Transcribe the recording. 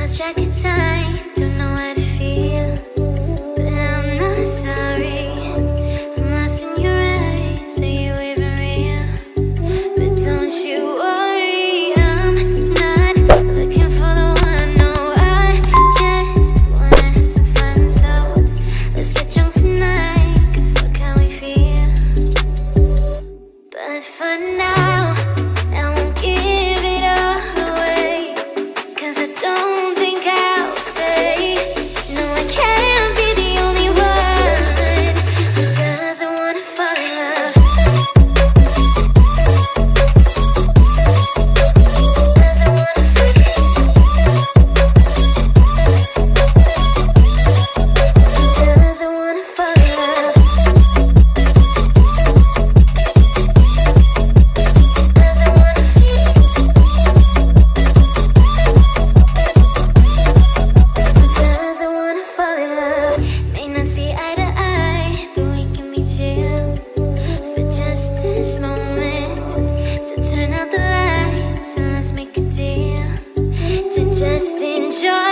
lost track of time, don't know how to feel. But I'm not sorry. I'm lost in your eyes, are you even real? But don't you worry, I'm not looking for the one. No, I just wanna have some fun. So let's get drunk tonight, cause fuck how we feel. But for now, for just this moment. So turn out the lights and let's make a deal to just enjoy